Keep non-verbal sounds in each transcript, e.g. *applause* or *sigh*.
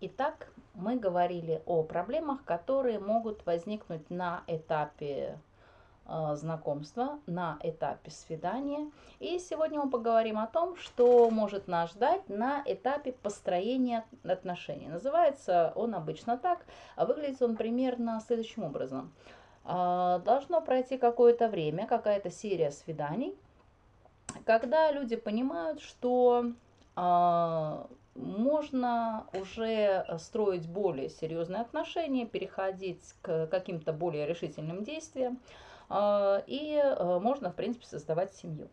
Итак, мы говорили о проблемах, которые могут возникнуть на этапе э, знакомства, на этапе свидания. И сегодня мы поговорим о том, что может нас ждать на этапе построения отношений. Называется он обычно так, а выглядит он примерно следующим образом. Э, должно пройти какое-то время, какая-то серия свиданий, когда люди понимают, что э, можно уже строить более серьезные отношения, переходить к каким-то более решительным действиям, а, и а, можно, в принципе, создавать семью.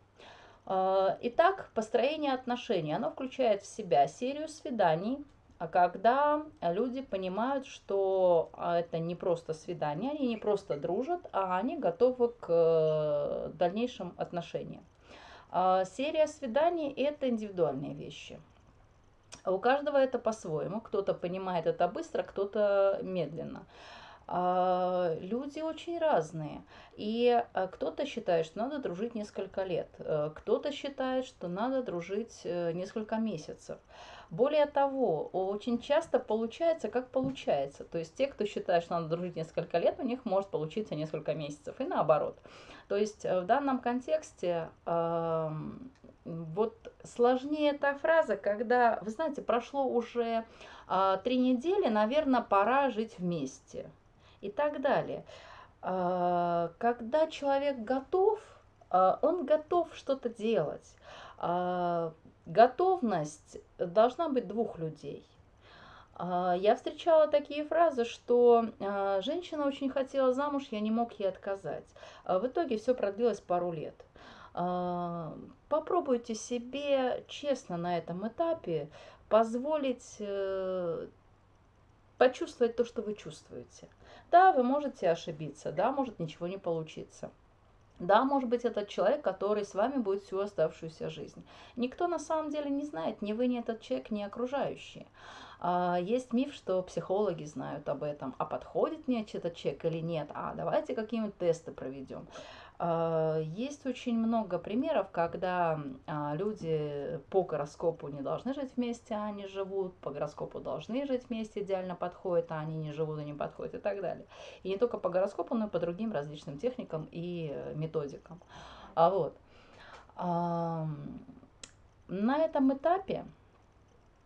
А, итак, построение отношений, оно включает в себя серию свиданий, когда люди понимают, что это не просто свидание, они не просто дружат, а они готовы к э, дальнейшим отношениям. Серия свиданий – это индивидуальные вещи – а у каждого это по-своему. Кто-то понимает это быстро, кто-то медленно. А, люди очень разные. И а, кто-то считает, что надо дружить несколько лет, э, кто-то считает, что надо дружить э, несколько месяцев. Более того, очень часто получается, как получается. То есть те, кто считает, что надо дружить несколько лет, у них может получиться несколько месяцев, и наоборот. То есть э, в данном контексте вот сложнее эта фраза, когда, вы знаете, прошло уже а, три недели, наверное, пора жить вместе и так далее. А, когда человек готов, а, он готов что-то делать. А, готовность должна быть двух людей. Я встречала такие фразы, что женщина очень хотела замуж, я не мог ей отказать. В итоге все продлилось пару лет. Попробуйте себе честно на этом этапе позволить э, почувствовать то, что вы чувствуете. Да, вы можете ошибиться, да, может ничего не получиться. Да, может быть, этот человек, который с вами будет всю оставшуюся жизнь. Никто на самом деле не знает, ни вы, ни этот человек, ни окружающие. А, есть миф, что психологи знают об этом, а подходит мне этот человек или нет, а давайте какие-нибудь тесты проведем. А, есть очень много примеров, когда а, люди по гороскопу не должны жить вместе, а они живут, по гороскопу должны жить вместе, идеально подходит, а они не живут и не подходят и так далее. И не только по гороскопу, но и по другим различным техникам и э, методикам. А вот. На этом этапе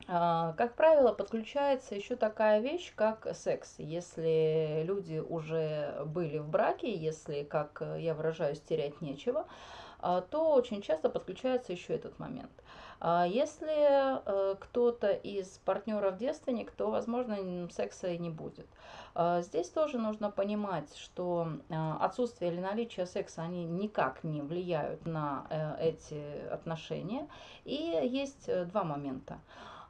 как правило, подключается еще такая вещь, как секс. Если люди уже были в браке, если, как я выражаюсь, терять нечего, а, то очень часто подключается еще этот момент. А, если э, кто-то из партнеров девственник, то, возможно, секса и не будет. Здесь тоже нужно понимать, что отсутствие или наличие секса, они никак не влияют на э, эти отношения. И есть э, два момента.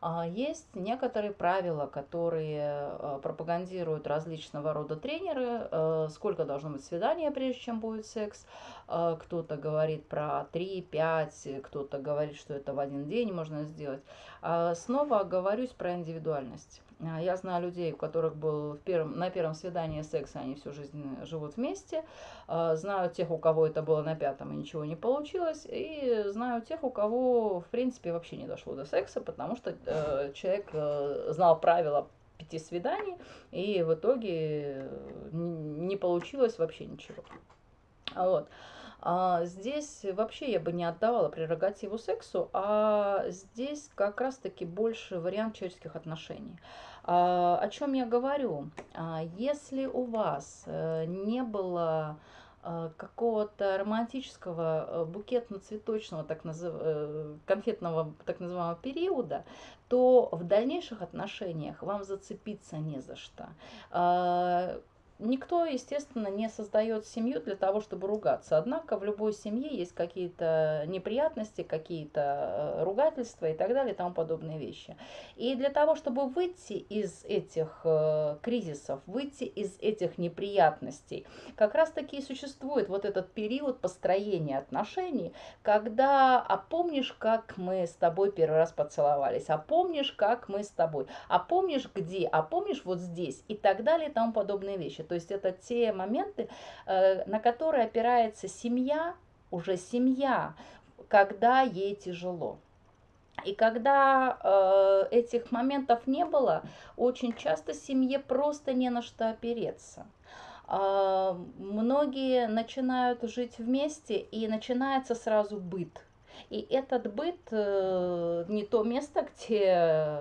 А, есть некоторые правила, которые э, пропагандируют различного рода тренеры, э, сколько должно быть свидания, прежде чем будет секс. А, кто-то говорит про 3-5, кто-то говорит, что это в один день можно сделать. А, снова оговорюсь про индивидуальность. А, я знаю людей, у которых был в первом, на первом свидании секс, они всю жизнь живут вместе. А, знаю тех, у кого это было на пятом и ничего не получилось. И знаю тех, у кого, в принципе, вообще не дошло до секса, потому что э, человек э, знал правила пяти свиданий, и в итоге не получилось вообще ничего. Вот. А здесь вообще я бы не отдавала прерогативу сексу, а здесь как раз-таки больше вариант человеческих отношений. А, о чем я говорю? А, если у вас э, не было э, какого-то романтического э, букетно-цветочного так назыв... конфетного так называемого периода, то в дальнейших отношениях вам зацепиться не за что Никто, естественно, не создает семью для того, чтобы ругаться. Однако в любой семье есть какие-то неприятности, какие-то э, ругательства и так далее и тому подобные вещи. И для того, чтобы выйти из этих э, кризисов, выйти из этих неприятностей, как раз-таки и существует вот этот период построения отношений, когда, а помнишь, как мы с тобой первый раз поцеловались, а помнишь, как мы с тобой, а помнишь где, а помнишь вот здесь и так далее и тому подобные вещи. То есть это те моменты, э, на которые опирается семья, уже семья, когда ей тяжело. И когда э, этих моментов не было, очень часто семье просто не на что опереться. Э, многие начинают жить вместе, и начинается сразу быт. И этот быт э, не то место, где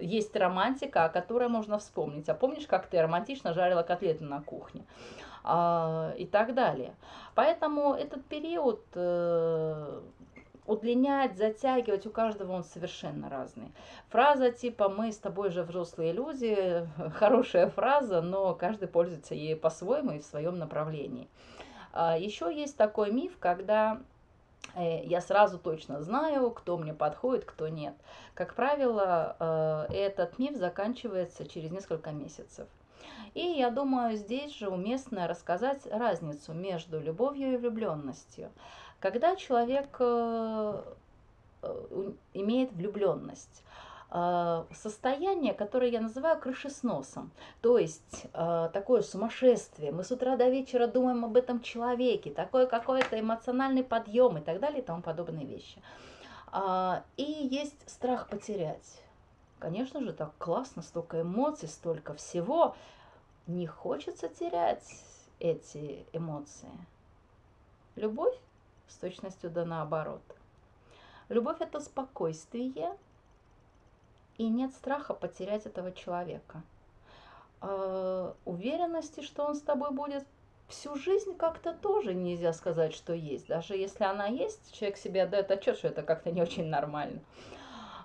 есть романтика, о которой можно вспомнить. А помнишь, как ты романтично жарила котлеты на кухне? Э, и так далее. Поэтому этот период э, удлинять, затягивать, у каждого он совершенно разный. Фраза типа «мы с тобой же взрослые люди» – хорошая фраза, но каждый пользуется ей по-своему и в своем направлении. А, Еще есть такой миф, когда э, я сразу точно знаю, кто мне подходит, кто нет. Как правило, э, этот миф заканчивается через несколько месяцев. И я думаю, здесь же уместно рассказать разницу между любовью и влюбленностью. Когда человек э, э, имеет влюбленность, э, состояние, которое я называю крышесносом. То есть такое сумасшествие. Мы с утра до вечера думаем об этом человеке, такой какой-то эмоциональный подъем и так далее и тому подобные вещи. А, и есть страх потерять. Конечно же, так классно, столько эмоций, столько всего. Не хочется терять эти эмоции. Любовь с точностью да наоборот. Любовь – это спокойствие, и нет страха потерять этого человека. Э, уверенности, что он с тобой будет всю жизнь, как-то тоже нельзя сказать, что есть. Даже если она есть, человек себе отдает отчет, что это как-то не очень нормально.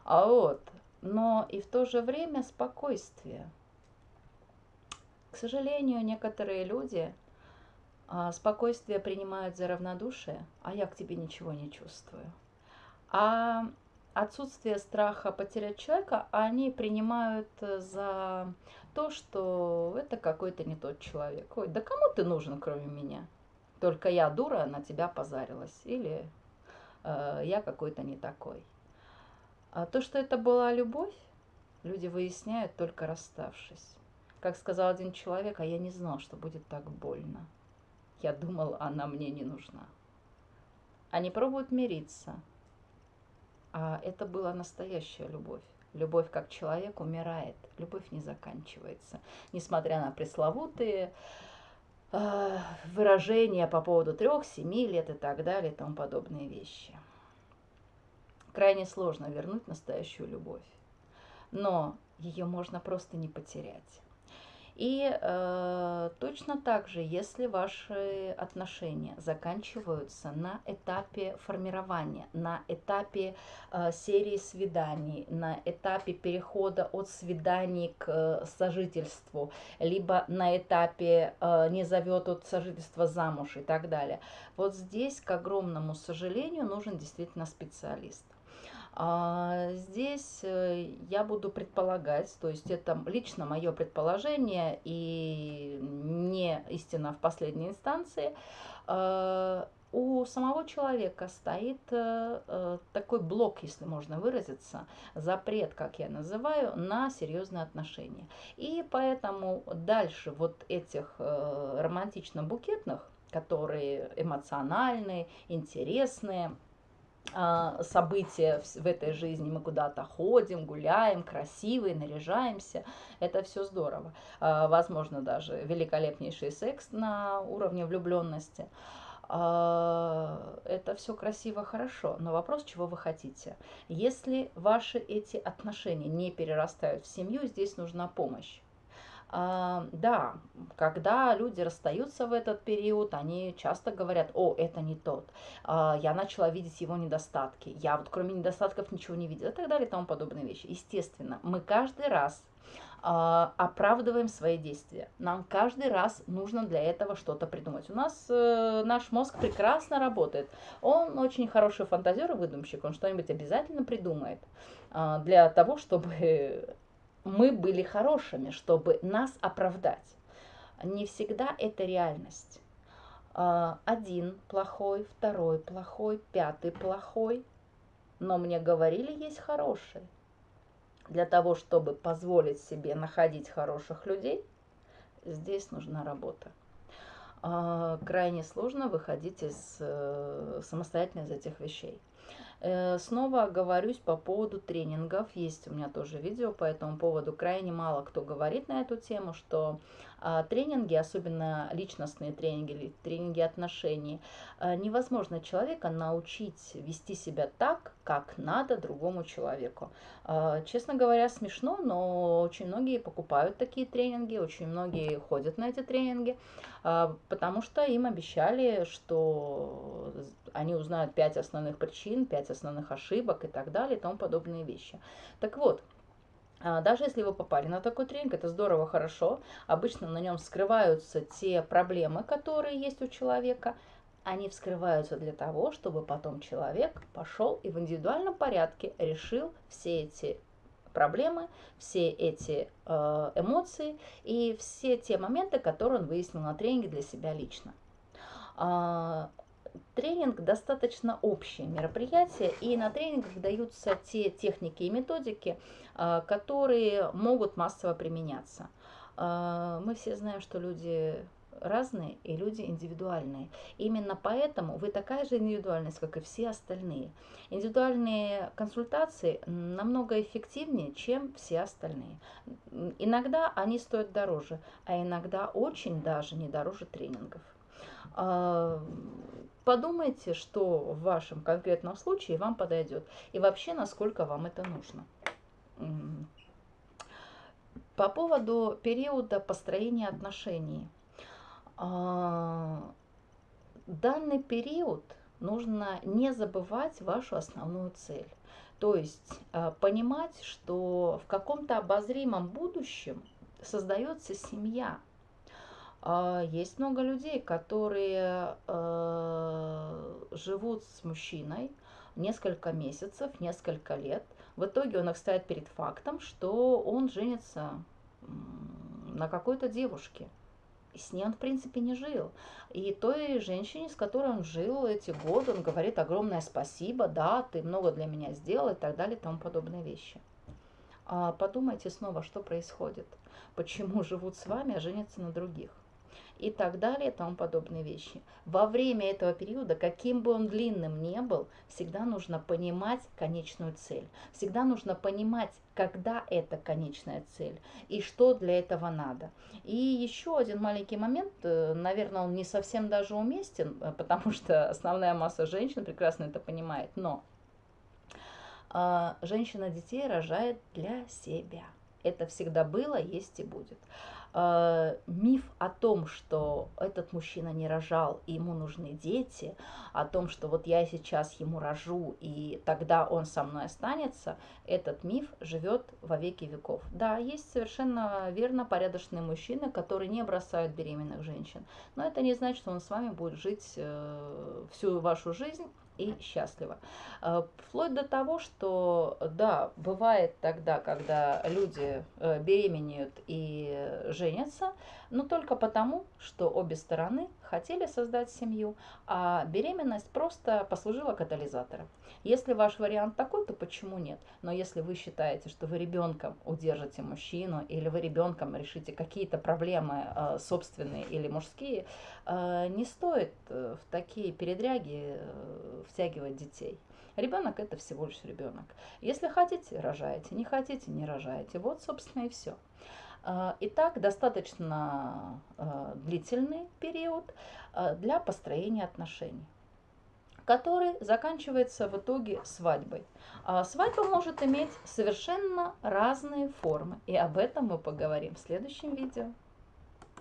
А вот, но и в то же время спокойствие. К сожалению, некоторые люди – а, спокойствие принимают за равнодушие, а я к тебе ничего не чувствую. А отсутствие страха потерять человека они принимают за то, что это какой-то не тот человек. Ой, да кому ты нужен, кроме меня? Только я дура на тебя позарилась. Или э, я какой-то не такой. А то, что это была любовь, люди выясняют только расставшись. Как сказал один человек, а я не знал, что будет так больно. Я думал, она мне не нужна. Они пробуют мириться. А это была настоящая любовь. Любовь как человек умирает, любовь не заканчивается. Несмотря на пресловутые э, выражения по поводу трех, семи лет и так далее и тому подобные вещи. Крайне сложно вернуть настоящую любовь. Но ее можно просто не потерять. И э, точно так же, если ваши отношения заканчиваются на этапе формирования, на этапе э, серии свиданий, на этапе перехода от свиданий к э, сожительству, либо на этапе э, не зовет от сожительства замуж и так далее. Вот здесь, к огромному сожалению, нужен действительно специалист. А здесь э, я буду предполагать, то есть это лично мое предположение и не истина в последней инстанции, э, у самого человека стоит э, такой блок, если можно выразиться, запрет, как я называю, на серьезные отношения. И поэтому дальше вот этих романтично-букетных, которые эмоциональные, интересные, а, события в этой жизни, мы куда-то ходим, гуляем, красивые, наряжаемся, это все здорово. А, возможно, даже великолепнейший секс на уровне влюбленности. А, это все красиво, хорошо, но вопрос, чего вы хотите. Если ваши эти отношения не перерастают в семью, здесь нужна помощь. А, да, когда люди расстаются в этот период, они часто говорят, о, это не тот, а, я начала видеть его недостатки, я вот кроме недостатков ничего не видела и так далее и тому подобные вещи. Естественно, мы каждый раз а, оправдываем свои действия. Нам каждый раз нужно для этого что-то придумать. У нас э, наш мозг прекрасно работает. Он очень хороший фантазер и выдумщик. Он что-нибудь обязательно придумает э, для того, чтобы мы были хорошими, чтобы нас оправдать. Не всегда это реальность. А, один плохой, второй плохой, пятый плохой. Но мне говорили, есть хороший. Для того, чтобы позволить себе находить хороших людей, здесь нужна работа. А, крайне сложно выходить из, э, самостоятельно из этих вещей. Э, снова оговорюсь по поводу тренингов. Есть у меня тоже видео по этому поводу. Крайне мало кто говорит на эту тему, что а, тренинги, особенно личностные тренинги или тренинги отношений, а, невозможно человека научить вести себя так, как надо другому человеку. А, честно говоря, смешно, но очень многие покупают такие тренинги, очень многие ходят на эти тренинги, потому что им обещали, что они узнают пять основных причин, пять основных ошибок и так далее и тому подобные вещи. Так вот, а, даже если вы попали на такой тренинг, это здорово, хорошо. Обычно на нем скрываются те проблемы, которые есть у человека. Они вскрываются для того, чтобы потом человек пошел и в индивидуальном порядке решил все эти проблемы, все эти э, эмоции и все те моменты, которые он выяснил на тренинге для себя лично. А, тренинг достаточно общее мероприятие, и на тренингах даются те техники и методики, а, которые могут массово применяться. А, мы все знаем, что люди разные и люди индивидуальные. Именно поэтому вы такая же индивидуальность, как и все остальные. Индивидуальные консультации намного эффективнее, чем все остальные. Иногда они стоят дороже, а иногда очень даже не дороже тренингов. Подумайте, что в вашем конкретном случае вам подойдет и вообще, насколько вам это нужно. По поводу периода построения отношений. А, данный период нужно не забывать вашу основную цель. То есть а, понимать, что в каком-то обозримом будущем создается семья – есть много людей, которые э, живут с мужчиной несколько месяцев, несколько лет. В итоге он их ставит перед фактом, что он женится на какой-то девушке. И с ней он, в принципе, не жил. И той женщине, с которой он жил эти годы, он говорит огромное спасибо, да, ты много для меня сделал и так далее и тому подобные вещи. А подумайте снова, что происходит. Почему живут с вами, а женятся на других и так далее и тому подобные вещи. Во время этого периода, каким бы он длинным ни был, всегда нужно понимать конечную цель. Всегда нужно понимать, когда это конечная цель и что для этого надо. И еще один маленький момент, э, наверное, он не совсем даже уместен, э, потому *laughs* что основная масса женщин прекрасно это понимает, но а, женщина детей рожает для себя. Это всегда было, есть и будет. Э, миф о том, что этот мужчина не рожал и ему нужны дети, о том, что вот я сейчас ему рожу и тогда он со мной останется, этот миф живет во веки веков. Да, есть совершенно верно порядочные мужчины, которые не бросают беременных женщин, но это не значит, что он с вами будет жить э, всю вашу жизнь и счастлива. Э, вплоть до того, что, да, бывает тогда, когда люди э, беременеют и женятся, но только потому, что обе стороны хотели создать семью, а беременность просто послужила катализатором. Если ваш вариант такой, то почему нет? Но если вы считаете, что вы ребенком удержите мужчину, или вы ребенком решите какие-то проблемы э, собственные или мужские, э, не стоит э, в такие передряги э, втягивать детей. Ребенок это всего лишь ребенок. Если хотите, рожаете, не хотите, не рожаете. Вот, собственно, и все. А, итак, достаточно а, длительный период а, для построения отношений который заканчивается в итоге свадьбой. Свадьба может иметь совершенно разные формы, и об этом мы поговорим в следующем видео.